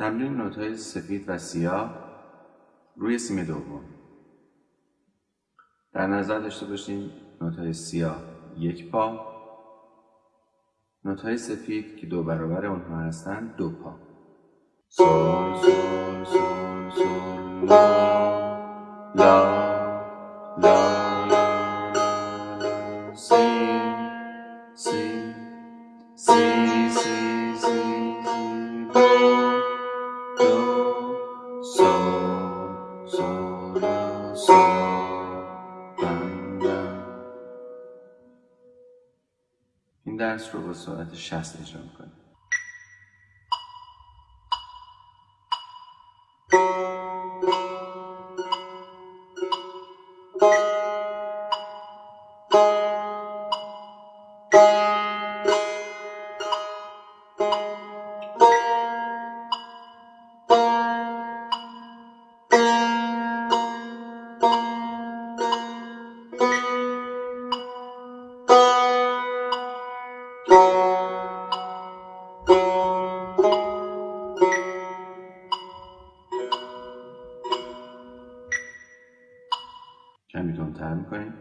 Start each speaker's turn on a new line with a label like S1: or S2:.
S1: تمرین نوتهای سفید و سیاه روی سیم دوم. در نظر داشته باشیم نوتهای سیاه یک پا نوتهای سفید که دو برابر اونها هستند دو پا. سول سول سول سول لا لا این درس رو با سرعت 60 اجرا می‌کنیم. کمی تندتر می‌کنیم.